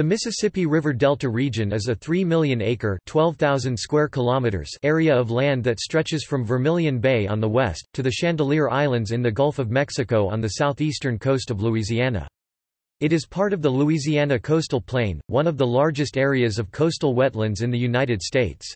The Mississippi River Delta region is a 3 million acre 12,000 square kilometers area of land that stretches from Vermilion Bay on the west, to the Chandeleur Islands in the Gulf of Mexico on the southeastern coast of Louisiana. It is part of the Louisiana Coastal Plain, one of the largest areas of coastal wetlands in the United States.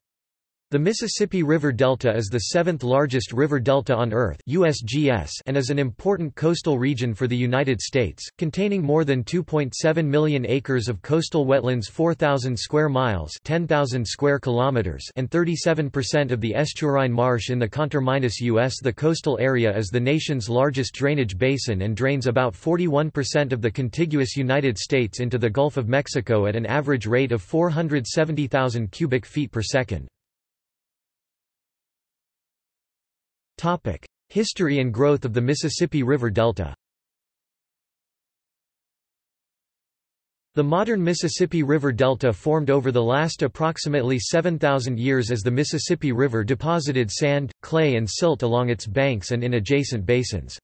The Mississippi River Delta is the seventh largest river delta on Earth USGS and is an important coastal region for the United States, containing more than 2.7 million acres of coastal wetlands 4,000 square miles 10,000 square kilometers and 37% of the estuarine marsh in the Contra-US The coastal area is the nation's largest drainage basin and drains about 41% of the contiguous United States into the Gulf of Mexico at an average rate of 470,000 cubic feet per second. History and growth of the Mississippi River Delta The modern Mississippi River Delta formed over the last approximately 7,000 years as the Mississippi River deposited sand, clay and silt along its banks and in adjacent basins.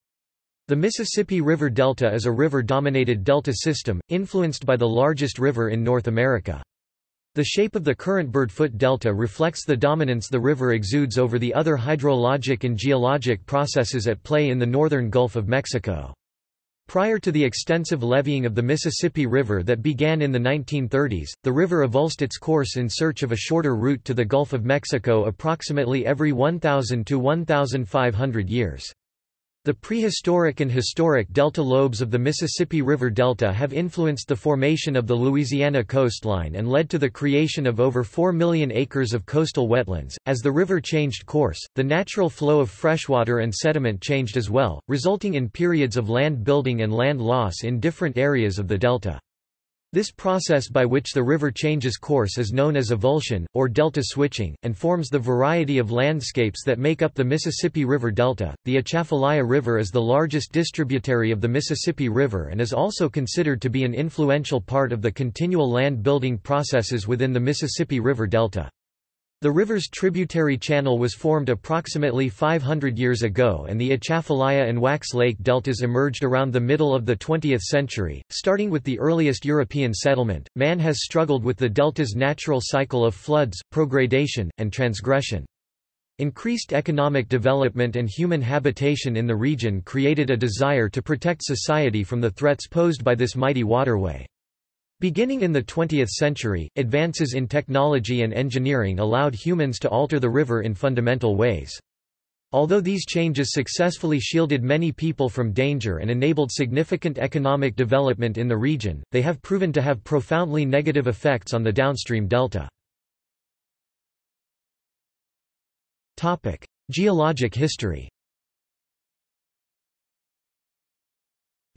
The Mississippi River Delta is a river-dominated delta system, influenced by the largest river in North America. The shape of the current Birdfoot Delta reflects the dominance the river exudes over the other hydrologic and geologic processes at play in the northern Gulf of Mexico. Prior to the extensive leveeing of the Mississippi River that began in the 1930s, the river avulsed its course in search of a shorter route to the Gulf of Mexico approximately every 1,000 to 1,500 years. The prehistoric and historic delta lobes of the Mississippi River Delta have influenced the formation of the Louisiana coastline and led to the creation of over 4 million acres of coastal wetlands. As the river changed course, the natural flow of freshwater and sediment changed as well, resulting in periods of land building and land loss in different areas of the delta. This process by which the river changes course is known as avulsion, or delta switching, and forms the variety of landscapes that make up the Mississippi River Delta. The Atchafalaya River is the largest distributary of the Mississippi River and is also considered to be an influential part of the continual land building processes within the Mississippi River Delta. The river's tributary channel was formed approximately 500 years ago and the Atchafalaya and Wax Lake deltas emerged around the middle of the 20th century. Starting with the earliest European settlement, man has struggled with the delta's natural cycle of floods, progradation, and transgression. Increased economic development and human habitation in the region created a desire to protect society from the threats posed by this mighty waterway. Beginning in the 20th century, advances in technology and engineering allowed humans to alter the river in fundamental ways. Although these changes successfully shielded many people from danger and enabled significant economic development in the region, they have proven to have profoundly negative effects on the downstream delta. Geologic history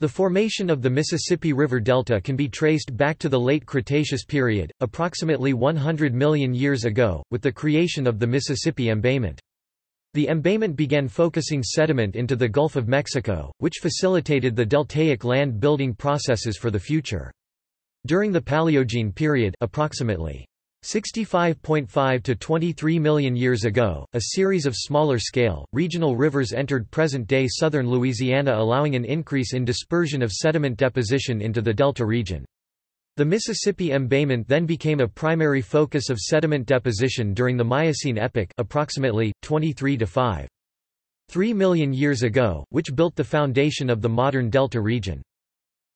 The formation of the Mississippi River Delta can be traced back to the late Cretaceous period, approximately 100 million years ago, with the creation of the Mississippi embayment. The embayment began focusing sediment into the Gulf of Mexico, which facilitated the deltaic land building processes for the future. During the Paleogene period approximately 65.5 to 23 million years ago, a series of smaller-scale, regional rivers entered present-day southern Louisiana allowing an increase in dispersion of sediment deposition into the delta region. The Mississippi embayment then became a primary focus of sediment deposition during the Miocene epoch approximately, 23 to 5. 3 million years ago, which built the foundation of the modern delta region.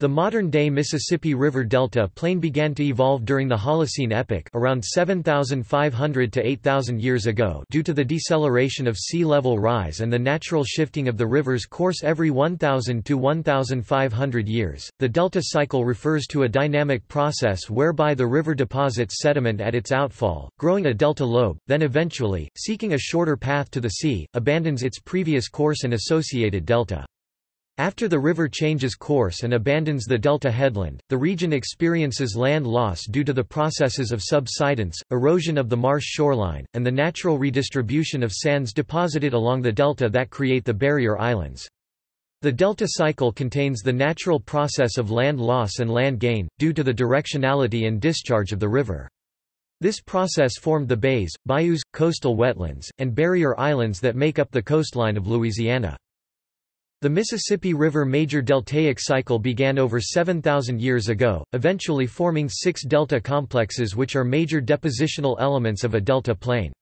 The modern-day Mississippi River Delta plain began to evolve during the Holocene epoch around 7,500 to 8,000 years ago due to the deceleration of sea level rise and the natural shifting of the river's course every 1,000 to 1,500 years. The delta cycle refers to a dynamic process whereby the river deposits sediment at its outfall, growing a delta lobe, then eventually, seeking a shorter path to the sea, abandons its previous course and associated delta. After the river changes course and abandons the delta headland, the region experiences land loss due to the processes of subsidence, erosion of the marsh shoreline, and the natural redistribution of sands deposited along the delta that create the barrier islands. The delta cycle contains the natural process of land loss and land gain, due to the directionality and discharge of the river. This process formed the bays, bayous, coastal wetlands, and barrier islands that make up the coastline of Louisiana. The Mississippi River major deltaic cycle began over 7,000 years ago, eventually forming six delta complexes which are major depositional elements of a delta plain.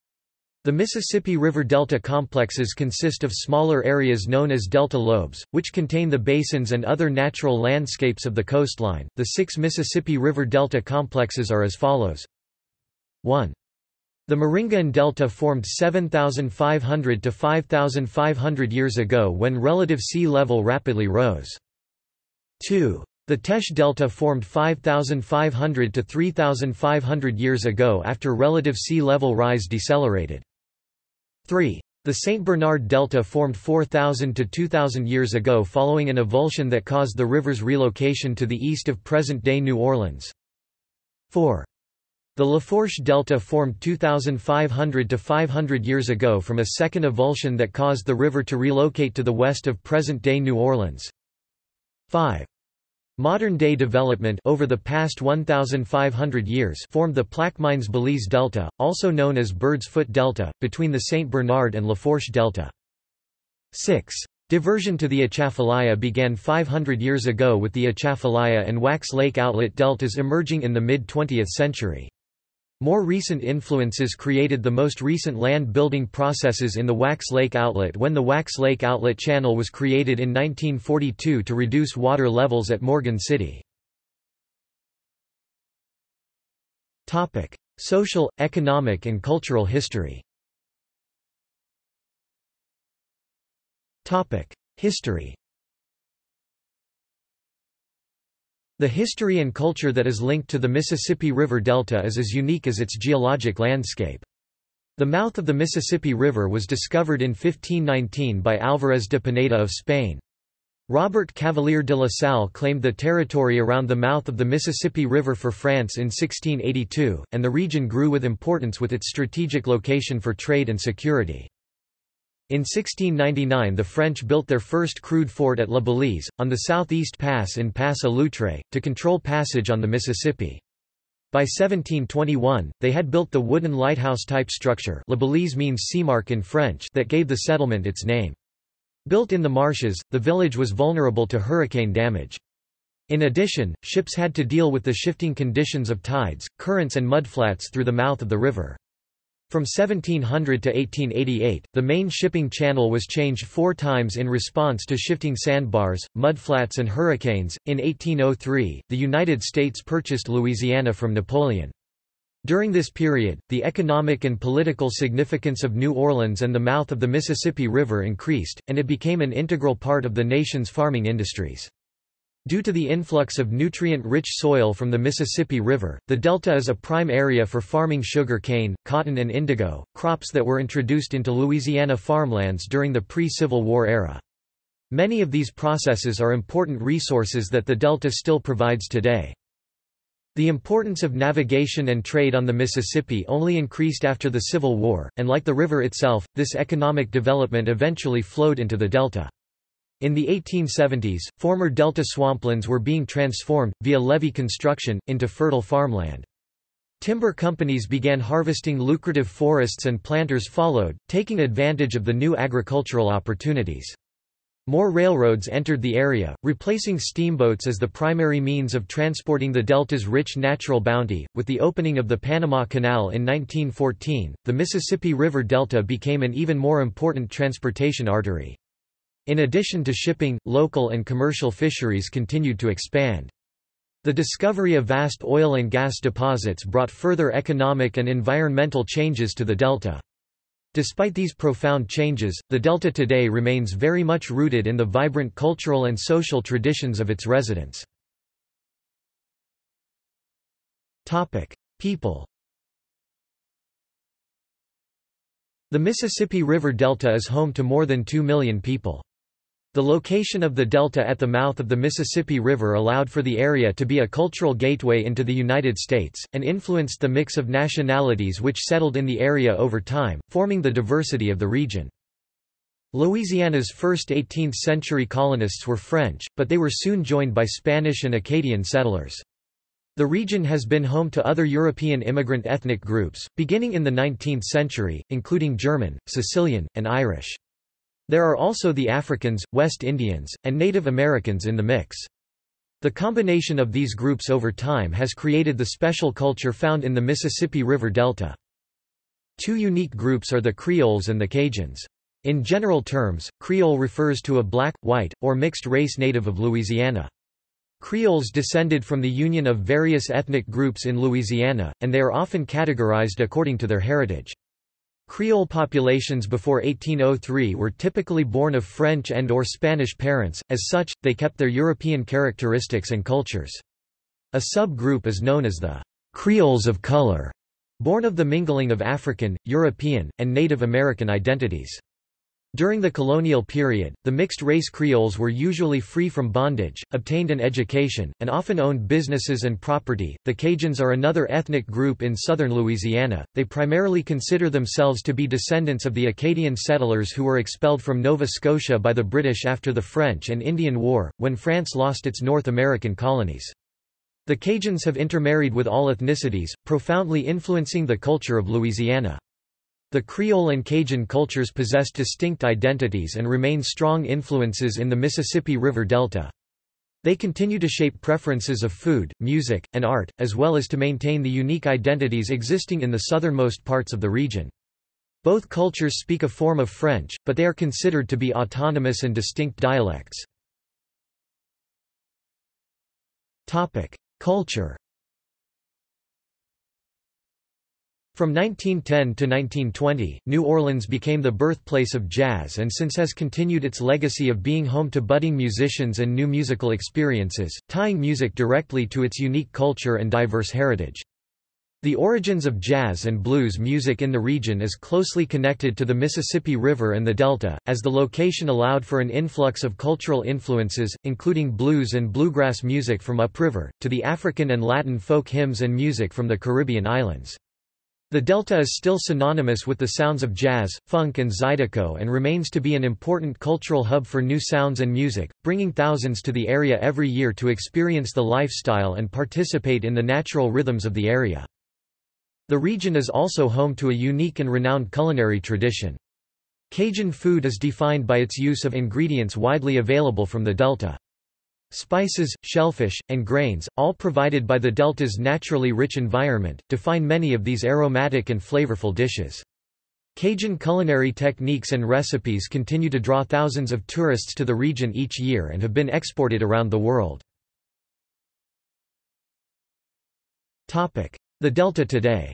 The Mississippi River delta complexes consist of smaller areas known as delta lobes, which contain the basins and other natural landscapes of the coastline. The six Mississippi River delta complexes are as follows 1. The Maringouin Delta formed 7,500 to 5,500 years ago when relative sea level rapidly rose. 2. The Teche Delta formed 5,500 to 3,500 years ago after relative sea level rise decelerated. 3. The St. Bernard Delta formed 4,000 to 2,000 years ago following an avulsion that caused the river's relocation to the east of present-day New Orleans. 4. The Lafourche Delta formed 2,500 to 500 years ago from a second avulsion that caused the river to relocate to the west of present-day New Orleans. 5. Modern-day development over the past 1,500 years formed the Plaquemines-Balize Delta, also known as Bird's Foot Delta, between the St. Bernard and Lafourche Delta. 6. Diversion to the Atchafalaya began 500 years ago with the Atchafalaya and Wax Lake outlet deltas emerging in the mid-20th century. More recent influences created the most recent land-building processes in the Wax Lake Outlet when the Wax Lake Outlet Channel was created in 1942 to reduce water levels at Morgan City. Social, economic and cultural history History The history and culture that is linked to the Mississippi River Delta is as unique as its geologic landscape. The mouth of the Mississippi River was discovered in 1519 by Álvarez de Pineda of Spain. Robert Cavelier de la Salle claimed the territory around the mouth of the Mississippi River for France in 1682, and the region grew with importance with its strategic location for trade and security. In 1699 the French built their first crude fort at La Balize, on the southeast pass in Pass à l'Outre, to control passage on the Mississippi. By 1721, they had built the wooden lighthouse-type structure La Balize means seamark in French that gave the settlement its name. Built in the marshes, the village was vulnerable to hurricane damage. In addition, ships had to deal with the shifting conditions of tides, currents and mudflats through the mouth of the river. From 1700 to 1888, the main shipping channel was changed four times in response to shifting sandbars, mudflats and hurricanes. In 1803, the United States purchased Louisiana from Napoleon. During this period, the economic and political significance of New Orleans and the mouth of the Mississippi River increased, and it became an integral part of the nation's farming industries. Due to the influx of nutrient-rich soil from the Mississippi River, the delta is a prime area for farming sugar cane, cotton and indigo, crops that were introduced into Louisiana farmlands during the pre-Civil War era. Many of these processes are important resources that the delta still provides today. The importance of navigation and trade on the Mississippi only increased after the Civil War, and like the river itself, this economic development eventually flowed into the delta. In the 1870s, former delta swamplands were being transformed, via levee construction, into fertile farmland. Timber companies began harvesting lucrative forests and planters followed, taking advantage of the new agricultural opportunities. More railroads entered the area, replacing steamboats as the primary means of transporting the delta's rich natural bounty. With the opening of the Panama Canal in 1914, the Mississippi River Delta became an even more important transportation artery. In addition to shipping, local and commercial fisheries continued to expand. The discovery of vast oil and gas deposits brought further economic and environmental changes to the delta. Despite these profound changes, the delta today remains very much rooted in the vibrant cultural and social traditions of its residents. People The Mississippi River Delta is home to more than 2 million people. The location of the delta at the mouth of the Mississippi River allowed for the area to be a cultural gateway into the United States, and influenced the mix of nationalities which settled in the area over time, forming the diversity of the region. Louisiana's first 18th-century colonists were French, but they were soon joined by Spanish and Acadian settlers. The region has been home to other European immigrant ethnic groups, beginning in the 19th century, including German, Sicilian, and Irish. There are also the Africans, West Indians, and Native Americans in the mix. The combination of these groups over time has created the special culture found in the Mississippi River Delta. Two unique groups are the Creoles and the Cajuns. In general terms, Creole refers to a black, white, or mixed race native of Louisiana. Creoles descended from the union of various ethnic groups in Louisiana, and they are often categorized according to their heritage. Creole populations before 1803 were typically born of French and or Spanish parents, as such, they kept their European characteristics and cultures. A subgroup is known as the Creoles of color, born of the mingling of African, European, and Native American identities. During the colonial period, the mixed-race Creoles were usually free from bondage, obtained an education, and often owned businesses and property. The Cajuns are another ethnic group in southern Louisiana. They primarily consider themselves to be descendants of the Acadian settlers who were expelled from Nova Scotia by the British after the French and Indian War, when France lost its North American colonies. The Cajuns have intermarried with all ethnicities, profoundly influencing the culture of Louisiana. The Creole and Cajun cultures possess distinct identities and remain strong influences in the Mississippi River Delta. They continue to shape preferences of food, music, and art, as well as to maintain the unique identities existing in the southernmost parts of the region. Both cultures speak a form of French, but they are considered to be autonomous and distinct dialects. Culture From 1910 to 1920, New Orleans became the birthplace of jazz and since has continued its legacy of being home to budding musicians and new musical experiences, tying music directly to its unique culture and diverse heritage. The origins of jazz and blues music in the region is closely connected to the Mississippi River and the Delta, as the location allowed for an influx of cultural influences, including blues and bluegrass music from upriver, to the African and Latin folk hymns and music from the Caribbean islands. The Delta is still synonymous with the sounds of jazz, funk and zydeco and remains to be an important cultural hub for new sounds and music, bringing thousands to the area every year to experience the lifestyle and participate in the natural rhythms of the area. The region is also home to a unique and renowned culinary tradition. Cajun food is defined by its use of ingredients widely available from the Delta. Spices, shellfish, and grains, all provided by the delta's naturally rich environment, define many of these aromatic and flavorful dishes. Cajun culinary techniques and recipes continue to draw thousands of tourists to the region each year and have been exported around the world. The Delta today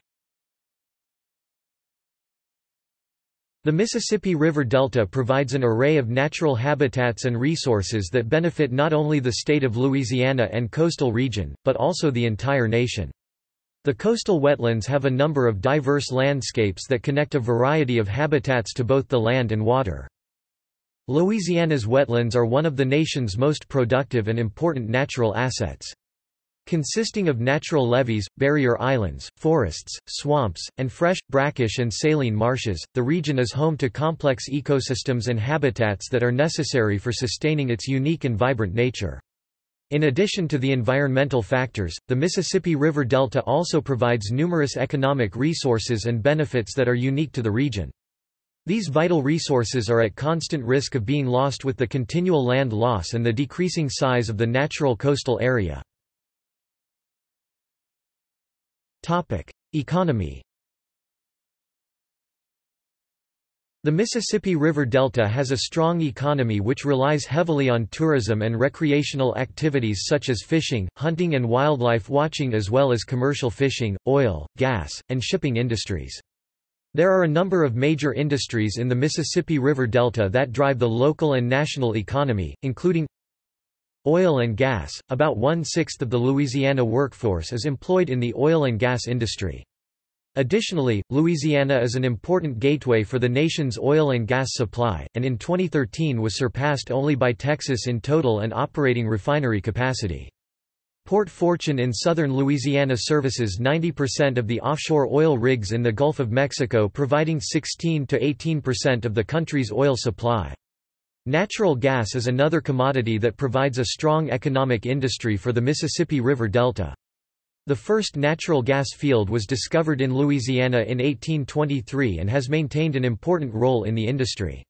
The Mississippi River Delta provides an array of natural habitats and resources that benefit not only the state of Louisiana and coastal region, but also the entire nation. The coastal wetlands have a number of diverse landscapes that connect a variety of habitats to both the land and water. Louisiana's wetlands are one of the nation's most productive and important natural assets. Consisting of natural levees, barrier islands, forests, swamps, and fresh, brackish and saline marshes, the region is home to complex ecosystems and habitats that are necessary for sustaining its unique and vibrant nature. In addition to the environmental factors, the Mississippi River Delta also provides numerous economic resources and benefits that are unique to the region. These vital resources are at constant risk of being lost with the continual land loss and the decreasing size of the natural coastal area. Topic: Economy. The Mississippi River Delta has a strong economy which relies heavily on tourism and recreational activities such as fishing, hunting and wildlife watching as well as commercial fishing, oil, gas, and shipping industries. There are a number of major industries in the Mississippi River Delta that drive the local and national economy, including Oil and gas – About one-sixth of the Louisiana workforce is employed in the oil and gas industry. Additionally, Louisiana is an important gateway for the nation's oil and gas supply, and in 2013 was surpassed only by Texas in total and operating refinery capacity. Port Fourchon in southern Louisiana services 90% of the offshore oil rigs in the Gulf of Mexico providing 16 to 18% of the country's oil supply. Natural gas is another commodity that provides a strong economic industry for the Mississippi River Delta. The first natural gas field was discovered in Louisiana in 1823 and has maintained an important role in the industry.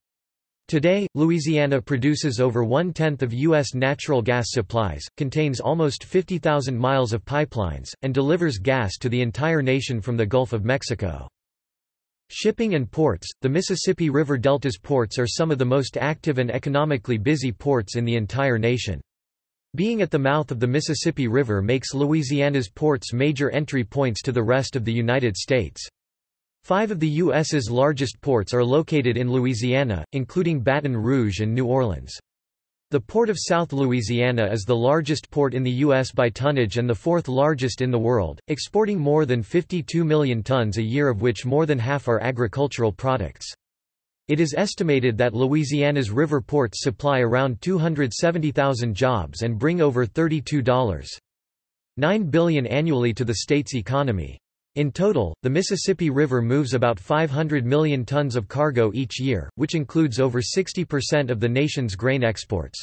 Today, Louisiana produces over one-tenth of U.S. natural gas supplies, contains almost 50,000 miles of pipelines, and delivers gas to the entire nation from the Gulf of Mexico. Shipping and ports – The Mississippi River Delta's ports are some of the most active and economically busy ports in the entire nation. Being at the mouth of the Mississippi River makes Louisiana's ports major entry points to the rest of the United States. Five of the U.S.'s largest ports are located in Louisiana, including Baton Rouge and New Orleans. The Port of South Louisiana is the largest port in the U.S. by tonnage and the fourth largest in the world, exporting more than 52 million tons a year of which more than half are agricultural products. It is estimated that Louisiana's river ports supply around 270,000 jobs and bring over $32.9 billion annually to the state's economy. In total, the Mississippi River moves about 500 million tons of cargo each year, which includes over 60% of the nation's grain exports.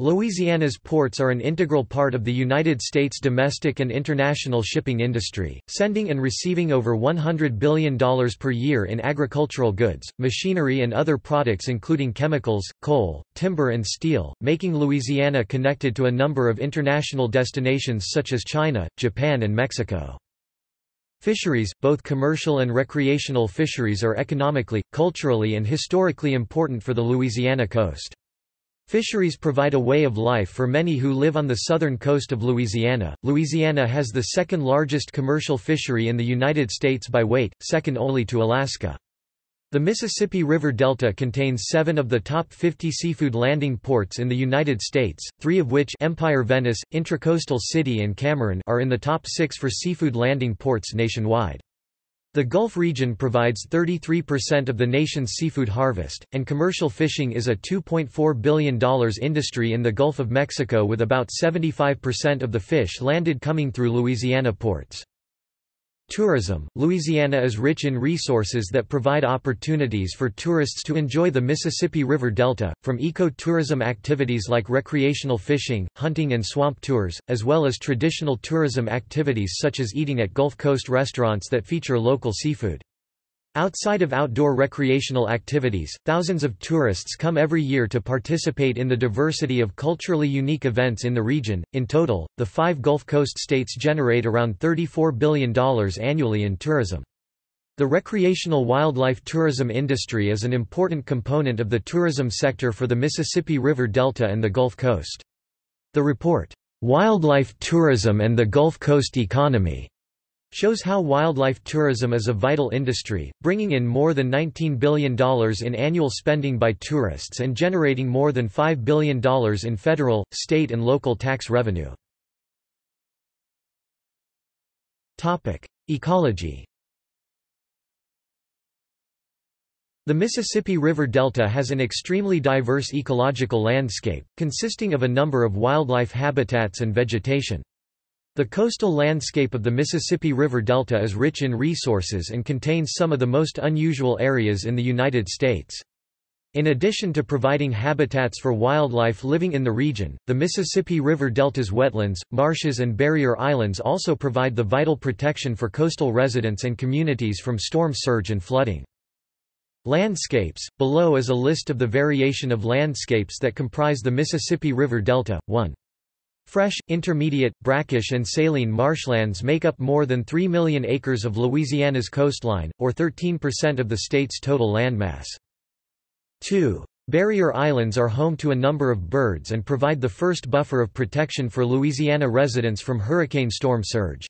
Louisiana's ports are an integral part of the United States domestic and international shipping industry, sending and receiving over $100 billion per year in agricultural goods, machinery and other products including chemicals, coal, timber and steel, making Louisiana connected to a number of international destinations such as China, Japan and Mexico. Fisheries, both commercial and recreational fisheries are economically, culturally and historically important for the Louisiana coast. Fisheries provide a way of life for many who live on the southern coast of Louisiana. Louisiana has the second largest commercial fishery in the United States by weight, second only to Alaska. The Mississippi River Delta contains seven of the top 50 seafood landing ports in the United States, three of which Empire Venice, Intracoastal City and Cameron are in the top six for seafood landing ports nationwide. The Gulf region provides 33% of the nation's seafood harvest, and commercial fishing is a $2.4 billion industry in the Gulf of Mexico with about 75% of the fish landed coming through Louisiana ports. Tourism Louisiana is rich in resources that provide opportunities for tourists to enjoy the Mississippi River Delta, from eco-tourism activities like recreational fishing, hunting and swamp tours, as well as traditional tourism activities such as eating at Gulf Coast restaurants that feature local seafood. Outside of outdoor recreational activities, thousands of tourists come every year to participate in the diversity of culturally unique events in the region. In total, the five Gulf Coast states generate around $34 billion annually in tourism. The recreational wildlife tourism industry is an important component of the tourism sector for the Mississippi River Delta and the Gulf Coast. The report, Wildlife Tourism and the Gulf Coast Economy, shows how wildlife tourism is a vital industry, bringing in more than $19 billion in annual spending by tourists and generating more than $5 billion in federal, state and local tax revenue. Ecology The Mississippi River Delta has an extremely diverse ecological landscape, consisting of a number of wildlife habitats and vegetation. The coastal landscape of the Mississippi River Delta is rich in resources and contains some of the most unusual areas in the United States. In addition to providing habitats for wildlife living in the region, the Mississippi River Delta's wetlands, marshes and barrier islands also provide the vital protection for coastal residents and communities from storm surge and flooding. Landscapes – Below is a list of the variation of landscapes that comprise the Mississippi River Delta. 1. Fresh, intermediate, brackish and saline marshlands make up more than 3 million acres of Louisiana's coastline, or 13% of the state's total landmass. 2. Barrier islands are home to a number of birds and provide the first buffer of protection for Louisiana residents from hurricane storm surge.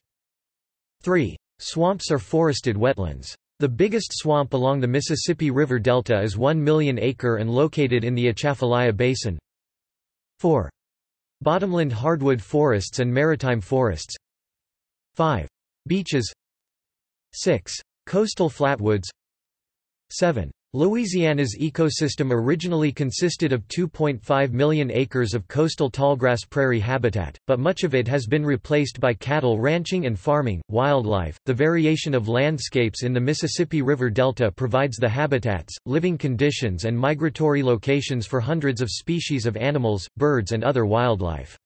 3. Swamps are forested wetlands. The biggest swamp along the Mississippi River Delta is 1 million acre and located in the Atchafalaya Basin. 4. Bottomland hardwood forests and maritime forests 5. Beaches 6. Coastal flatwoods 7. Louisiana's ecosystem originally consisted of 2.5 million acres of coastal tallgrass prairie habitat, but much of it has been replaced by cattle ranching and farming. Wildlife The variation of landscapes in the Mississippi River Delta provides the habitats, living conditions, and migratory locations for hundreds of species of animals, birds, and other wildlife.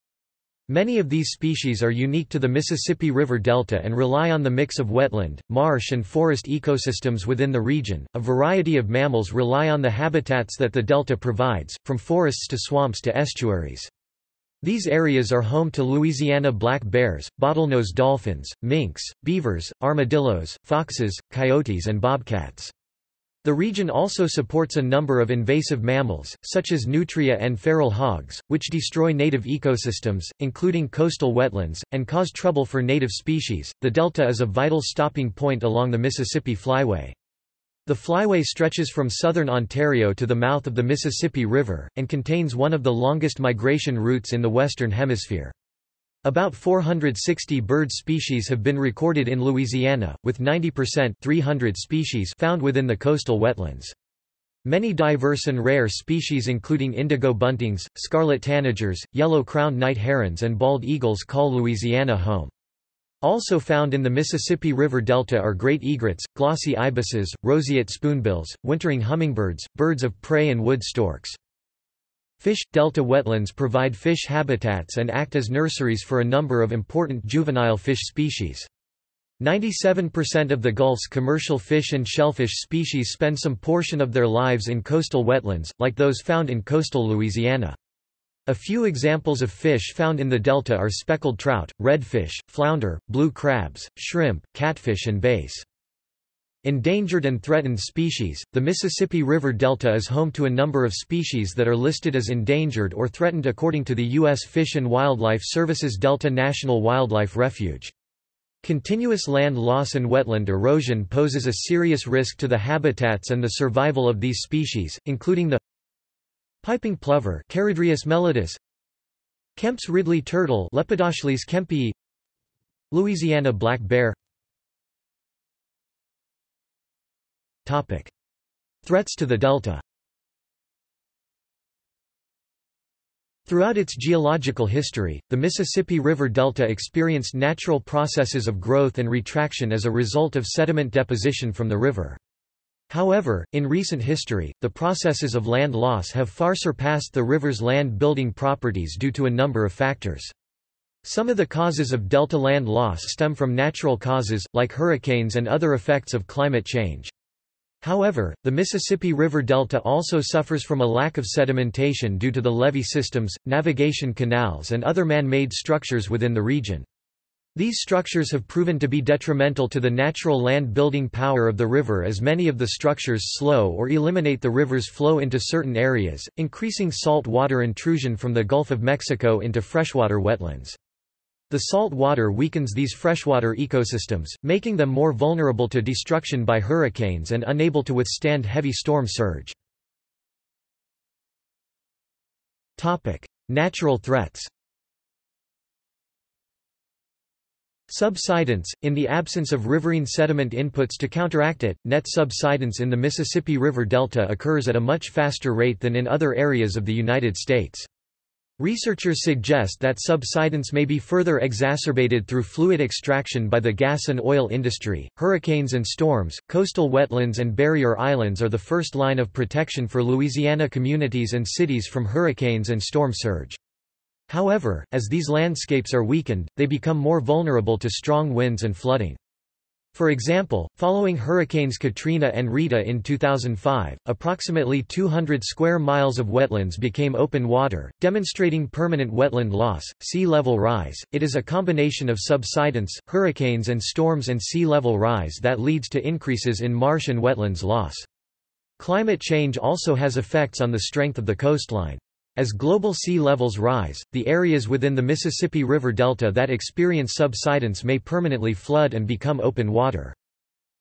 Many of these species are unique to the Mississippi River Delta and rely on the mix of wetland, marsh and forest ecosystems within the region. A variety of mammals rely on the habitats that the delta provides, from forests to swamps to estuaries. These areas are home to Louisiana black bears, bottlenose dolphins, minks, beavers, armadillos, foxes, coyotes and bobcats. The region also supports a number of invasive mammals, such as nutria and feral hogs, which destroy native ecosystems, including coastal wetlands, and cause trouble for native species. The delta is a vital stopping point along the Mississippi Flyway. The flyway stretches from southern Ontario to the mouth of the Mississippi River, and contains one of the longest migration routes in the Western Hemisphere. About 460 bird species have been recorded in Louisiana, with 90% 300 species found within the coastal wetlands. Many diverse and rare species including indigo buntings, scarlet tanagers, yellow-crowned night herons and bald eagles call Louisiana home. Also found in the Mississippi River Delta are great egrets, glossy ibises, roseate spoonbills, wintering hummingbirds, birds of prey and wood storks. Fish – Delta wetlands provide fish habitats and act as nurseries for a number of important juvenile fish species. 97% of the Gulf's commercial fish and shellfish species spend some portion of their lives in coastal wetlands, like those found in coastal Louisiana. A few examples of fish found in the delta are speckled trout, redfish, flounder, blue crabs, shrimp, catfish and bass. Endangered and threatened species, the Mississippi River Delta is home to a number of species that are listed as endangered or threatened according to the U.S. Fish and Wildlife Service's Delta National Wildlife Refuge. Continuous land loss and wetland erosion poses a serious risk to the habitats and the survival of these species, including the piping plover Charadrius melodus, Kemp's Ridley turtle Lepidochelys kempii, Louisiana black bear Threats to the delta Throughout its geological history, the Mississippi River Delta experienced natural processes of growth and retraction as a result of sediment deposition from the river. However, in recent history, the processes of land loss have far surpassed the river's land-building properties due to a number of factors. Some of the causes of delta land loss stem from natural causes, like hurricanes and other effects of climate change. However, the Mississippi River Delta also suffers from a lack of sedimentation due to the levee systems, navigation canals and other man-made structures within the region. These structures have proven to be detrimental to the natural land-building power of the river as many of the structures slow or eliminate the river's flow into certain areas, increasing salt water intrusion from the Gulf of Mexico into freshwater wetlands. The salt water weakens these freshwater ecosystems, making them more vulnerable to destruction by hurricanes and unable to withstand heavy storm surge. Natural threats Subsidence – In the absence of riverine sediment inputs to counteract it, net subsidence in the Mississippi River Delta occurs at a much faster rate than in other areas of the United States. Researchers suggest that subsidence may be further exacerbated through fluid extraction by the gas and oil industry. Hurricanes and storms, coastal wetlands, and barrier islands are the first line of protection for Louisiana communities and cities from hurricanes and storm surge. However, as these landscapes are weakened, they become more vulnerable to strong winds and flooding. For example, following hurricanes Katrina and Rita in 2005, approximately 200 square miles of wetlands became open water, demonstrating permanent wetland loss, sea level rise. It is a combination of subsidence, hurricanes and storms and sea level rise that leads to increases in marsh and wetlands loss. Climate change also has effects on the strength of the coastline. As global sea levels rise, the areas within the Mississippi River Delta that experience subsidence may permanently flood and become open water.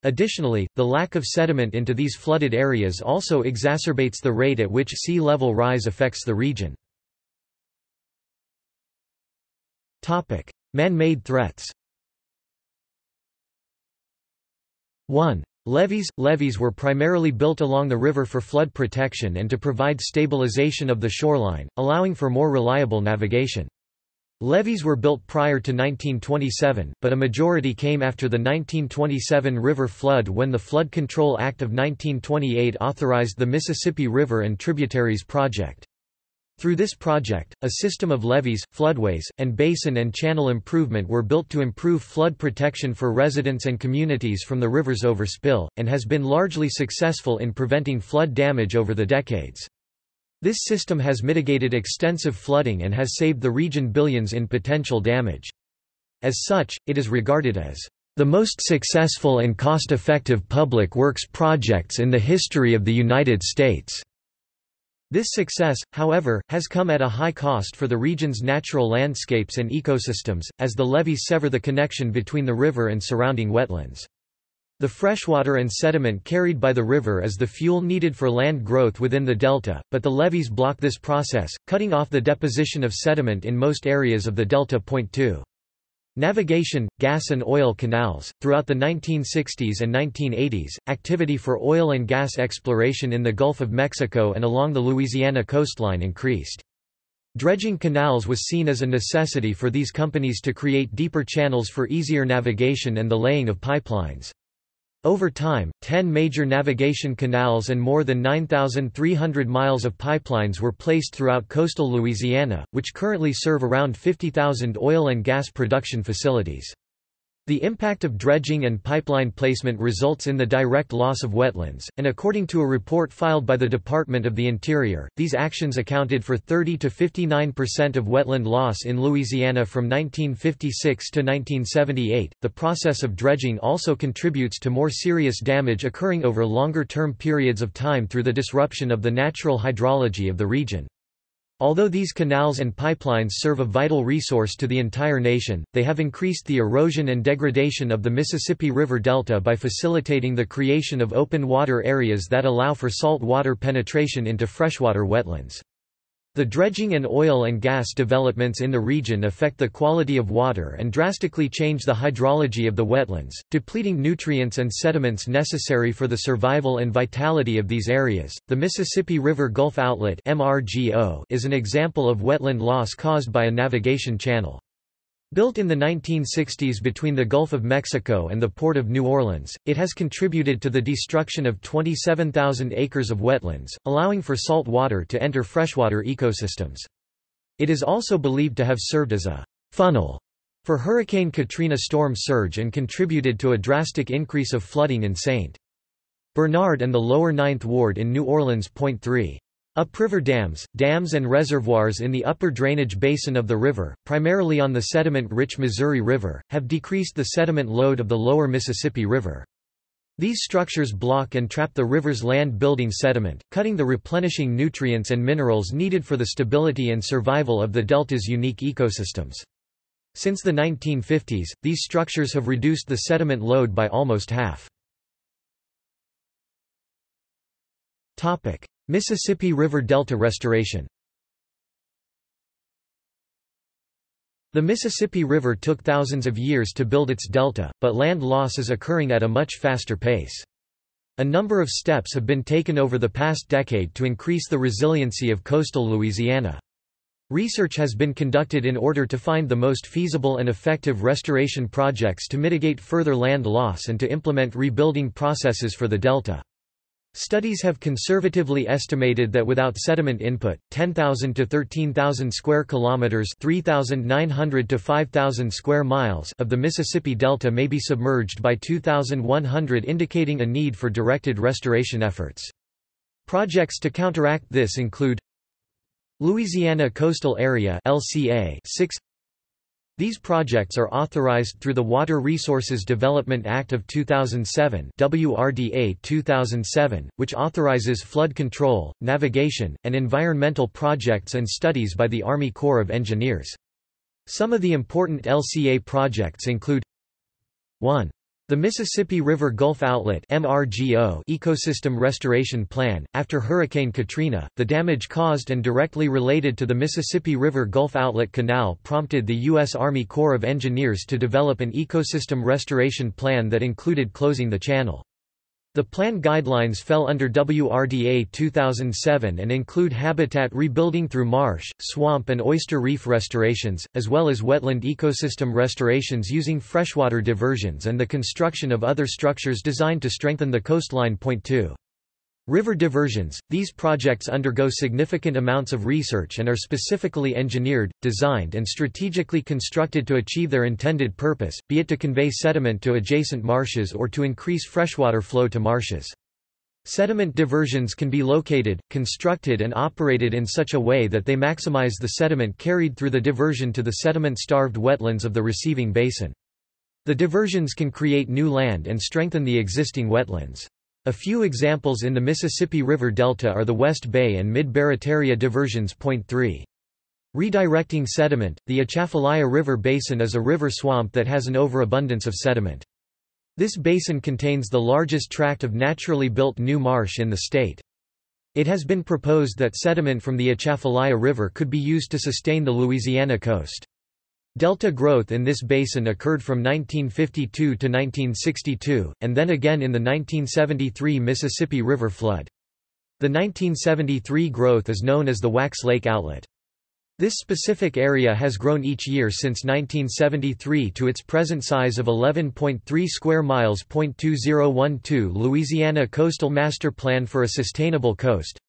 Additionally, the lack of sediment into these flooded areas also exacerbates the rate at which sea level rise affects the region. Man-made threats 1. Levees – Levees were primarily built along the river for flood protection and to provide stabilization of the shoreline, allowing for more reliable navigation. Levees were built prior to 1927, but a majority came after the 1927 river flood when the Flood Control Act of 1928 authorized the Mississippi River and Tributaries Project. Through this project, a system of levees, floodways, and basin and channel improvement were built to improve flood protection for residents and communities from the river's overspill, and has been largely successful in preventing flood damage over the decades. This system has mitigated extensive flooding and has saved the region billions in potential damage. As such, it is regarded as the most successful and cost-effective public works projects in the history of the United States. This success, however, has come at a high cost for the region's natural landscapes and ecosystems, as the levees sever the connection between the river and surrounding wetlands. The freshwater and sediment carried by the river is the fuel needed for land growth within the delta, but the levees block this process, cutting off the deposition of sediment in most areas of the delta. Point 2. Navigation, gas and oil canals. Throughout the 1960s and 1980s, activity for oil and gas exploration in the Gulf of Mexico and along the Louisiana coastline increased. Dredging canals was seen as a necessity for these companies to create deeper channels for easier navigation and the laying of pipelines. Over time, 10 major navigation canals and more than 9,300 miles of pipelines were placed throughout coastal Louisiana, which currently serve around 50,000 oil and gas production facilities. The impact of dredging and pipeline placement results in the direct loss of wetlands, and according to a report filed by the Department of the Interior, these actions accounted for 30 to 59% of wetland loss in Louisiana from 1956 to 1978. The process of dredging also contributes to more serious damage occurring over longer term periods of time through the disruption of the natural hydrology of the region. Although these canals and pipelines serve a vital resource to the entire nation, they have increased the erosion and degradation of the Mississippi River Delta by facilitating the creation of open water areas that allow for salt water penetration into freshwater wetlands. The dredging and oil and gas developments in the region affect the quality of water and drastically change the hydrology of the wetlands, depleting nutrients and sediments necessary for the survival and vitality of these areas. The Mississippi River Gulf Outlet (MRGO) is an example of wetland loss caused by a navigation channel. Built in the 1960s between the Gulf of Mexico and the Port of New Orleans, it has contributed to the destruction of 27,000 acres of wetlands, allowing for salt water to enter freshwater ecosystems. It is also believed to have served as a funnel for Hurricane Katrina storm surge and contributed to a drastic increase of flooding in St. Bernard and the lower Ninth Ward in New Orleans. Point 3. Upriver dams, dams and reservoirs in the upper drainage basin of the river, primarily on the sediment-rich Missouri River, have decreased the sediment load of the lower Mississippi River. These structures block and trap the river's land-building sediment, cutting the replenishing nutrients and minerals needed for the stability and survival of the delta's unique ecosystems. Since the 1950s, these structures have reduced the sediment load by almost half. Mississippi River Delta restoration The Mississippi River took thousands of years to build its delta, but land loss is occurring at a much faster pace. A number of steps have been taken over the past decade to increase the resiliency of coastal Louisiana. Research has been conducted in order to find the most feasible and effective restoration projects to mitigate further land loss and to implement rebuilding processes for the delta. Studies have conservatively estimated that without sediment input, 10,000 to 13,000 square kilometers (3,900 to 5,000 square miles) of the Mississippi Delta may be submerged by 2100, indicating a need for directed restoration efforts. Projects to counteract this include Louisiana Coastal Area (LCA) 6 these projects are authorized through the Water Resources Development Act of 2007 WRDA 2007, which authorizes flood control, navigation, and environmental projects and studies by the Army Corps of Engineers. Some of the important LCA projects include 1. The Mississippi River Gulf Outlet (MRGO) Ecosystem Restoration Plan. After Hurricane Katrina, the damage caused and directly related to the Mississippi River Gulf Outlet Canal prompted the U.S. Army Corps of Engineers to develop an ecosystem restoration plan that included closing the channel. The plan guidelines fell under WRDA 2007 and include habitat rebuilding through marsh, swamp and oyster reef restorations, as well as wetland ecosystem restorations using freshwater diversions and the construction of other structures designed to strengthen the coastline. Point 2. River diversions – These projects undergo significant amounts of research and are specifically engineered, designed and strategically constructed to achieve their intended purpose, be it to convey sediment to adjacent marshes or to increase freshwater flow to marshes. Sediment diversions can be located, constructed and operated in such a way that they maximize the sediment carried through the diversion to the sediment-starved wetlands of the receiving basin. The diversions can create new land and strengthen the existing wetlands. A few examples in the Mississippi River Delta are the West Bay and Mid-Barataria diversions. Point 3. Redirecting sediment, the Atchafalaya River Basin is a river swamp that has an overabundance of sediment. This basin contains the largest tract of naturally built new marsh in the state. It has been proposed that sediment from the Atchafalaya River could be used to sustain the Louisiana coast. Delta growth in this basin occurred from 1952 to 1962, and then again in the 1973 Mississippi River flood. The 1973 growth is known as the Wax Lake Outlet. This specific area has grown each year since 1973 to its present size of 11.3 square miles. 2012 Louisiana Coastal Master Plan for a Sustainable Coast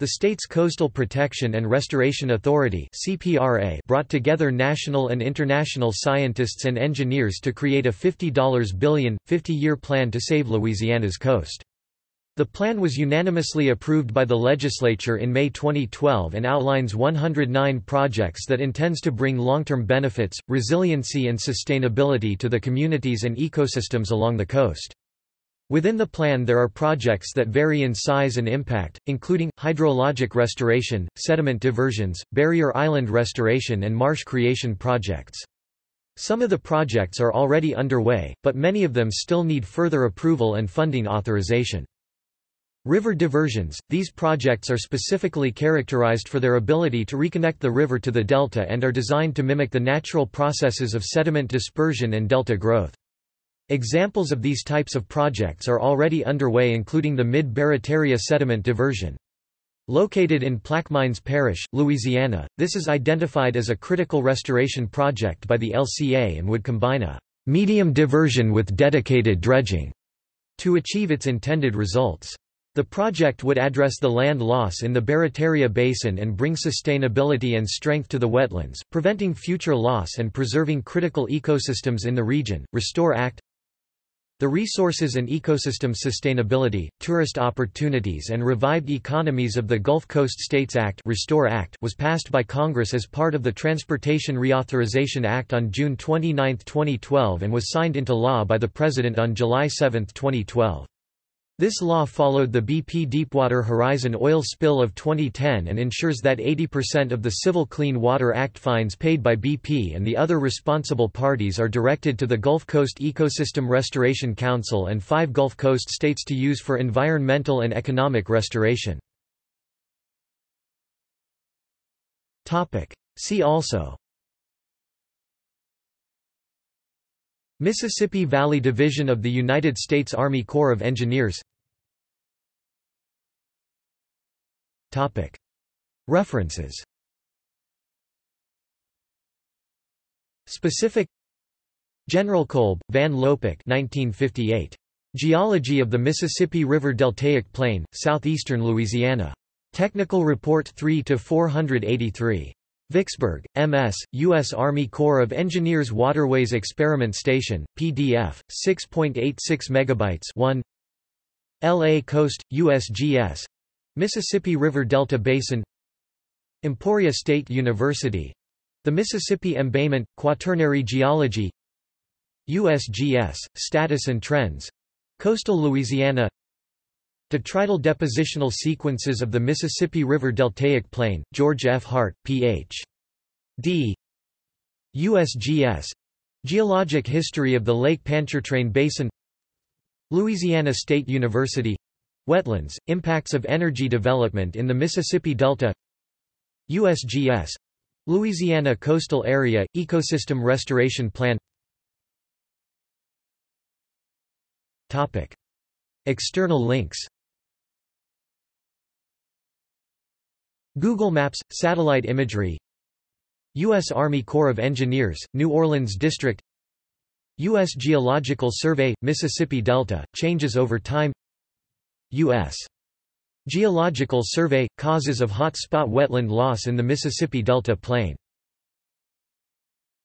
the state's Coastal Protection and Restoration Authority CPRA brought together national and international scientists and engineers to create a $50 billion, 50-year plan to save Louisiana's coast. The plan was unanimously approved by the legislature in May 2012 and outlines 109 projects that intends to bring long-term benefits, resiliency and sustainability to the communities and ecosystems along the coast. Within the plan there are projects that vary in size and impact, including, hydrologic restoration, sediment diversions, barrier island restoration and marsh creation projects. Some of the projects are already underway, but many of them still need further approval and funding authorization. River diversions – These projects are specifically characterized for their ability to reconnect the river to the delta and are designed to mimic the natural processes of sediment dispersion and delta growth. Examples of these types of projects are already underway including the Mid-Barataria sediment diversion. Located in Plaquemines Parish, Louisiana, this is identified as a critical restoration project by the LCA and would combine a medium diversion with dedicated dredging to achieve its intended results. The project would address the land loss in the Barataria Basin and bring sustainability and strength to the wetlands, preventing future loss and preserving critical ecosystems in the region. Restore Act the Resources and Ecosystem Sustainability, Tourist Opportunities and Revived Economies of the Gulf Coast States Act, Restore Act was passed by Congress as part of the Transportation Reauthorization Act on June 29, 2012 and was signed into law by the President on July 7, 2012. This law followed the BP Deepwater Horizon oil spill of 2010 and ensures that 80% of the Civil Clean Water Act fines paid by BP and the other responsible parties are directed to the Gulf Coast Ecosystem Restoration Council and five Gulf Coast states to use for environmental and economic restoration. See also Mississippi Valley Division of the United States Army Corps of Engineers References Specific General Kolb, Van Lopik 1958. Geology of the Mississippi River Deltaic Plain, Southeastern Louisiana. Technical Report 3-483. Vicksburg, M.S., U.S. Army Corps of Engineers Waterways Experiment Station, PDF, 6.86 MB 1 L.A. Coast, USGS Mississippi River Delta Basin Emporia State University The Mississippi Embayment, Quaternary Geology USGS, Status and Trends Coastal Louisiana Detrital depositional sequences of the Mississippi River Deltaic Plain, George F. Hart, Ph.D. USGS Geologic History of the Lake Pontchartrain Basin Louisiana State University Wetlands, Impacts of Energy Development in the Mississippi Delta USGS Louisiana Coastal Area, Ecosystem Restoration Plan External links Google Maps – Satellite imagery U.S. Army Corps of Engineers, New Orleans District U.S. Geological Survey – Mississippi Delta, changes over time U.S. Geological Survey – Causes of hot spot wetland loss in the Mississippi Delta Plain